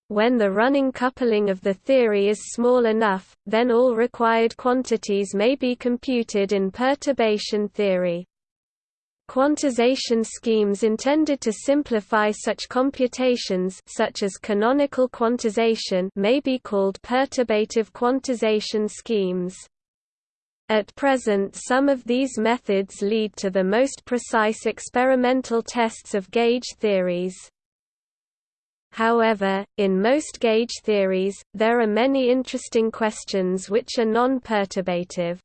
When the running coupling of the theory is small enough, then all required quantities may be computed in perturbation theory. Quantization schemes intended to simplify such computations such as canonical quantization may be called perturbative quantization schemes. At present some of these methods lead to the most precise experimental tests of gauge theories. However, in most gauge theories, there are many interesting questions which are non-perturbative.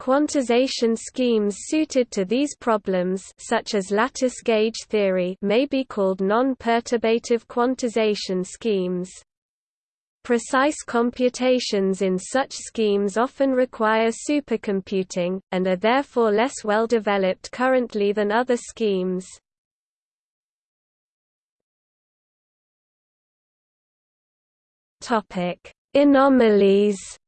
Quantization schemes suited to these problems such as lattice gauge theory may be called non-perturbative quantization schemes. Precise computations in such schemes often require supercomputing, and are therefore less well developed currently than other schemes. Anomalies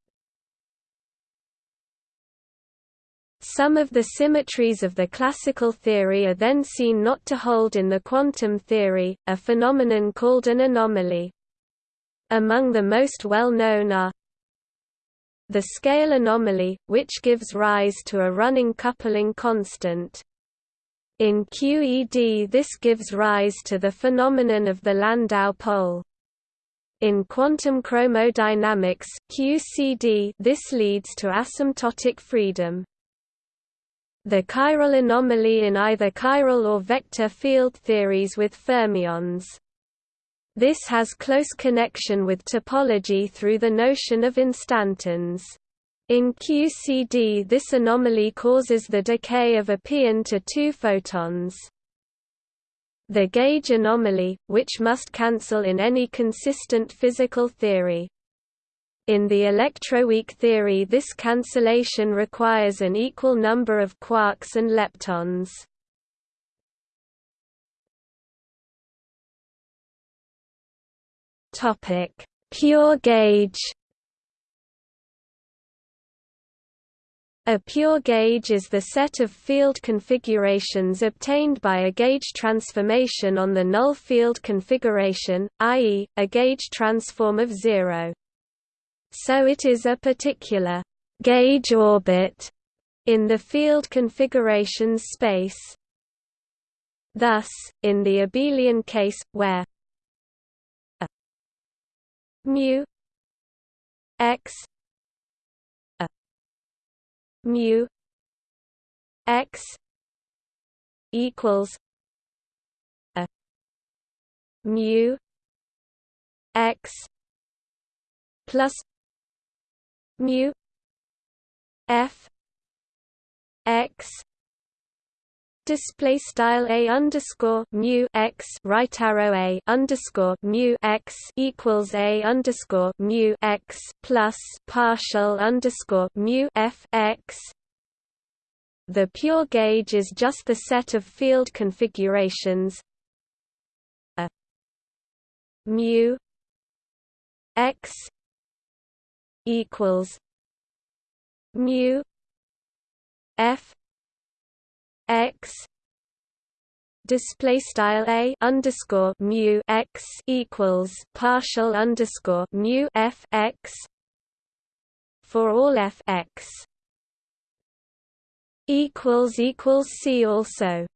Some of the symmetries of the classical theory are then seen not to hold in the quantum theory, a phenomenon called an anomaly. Among the most well-known are the scale anomaly, which gives rise to a running coupling constant. In QED this gives rise to the phenomenon of the Landau pole. In quantum chromodynamics QCD, this leads to asymptotic freedom. The chiral anomaly in either chiral or vector field theories with fermions. This has close connection with topology through the notion of instantons. In QCD this anomaly causes the decay of a pion to two photons. The gauge anomaly, which must cancel in any consistent physical theory. In the electroweak theory this cancellation requires an equal number of quarks and leptons. Pure gauge. A pure gauge is the set of field configurations obtained by a gauge transformation on the null field configuration, i.e., a gauge transform of zero. So it is a particular gauge orbit in the field configurations space. Thus, in the abelian case, where mu x a mu x equals a mu x plus mu f x display style a underscore mu x right arrow a underscore mu x equals a underscore mu x plus partial underscore mu f x. The pure gauge is just the set of field configurations a mu x equals mu f x display style a underscore mu x equals partial underscore mu f x for all f x equals equals see also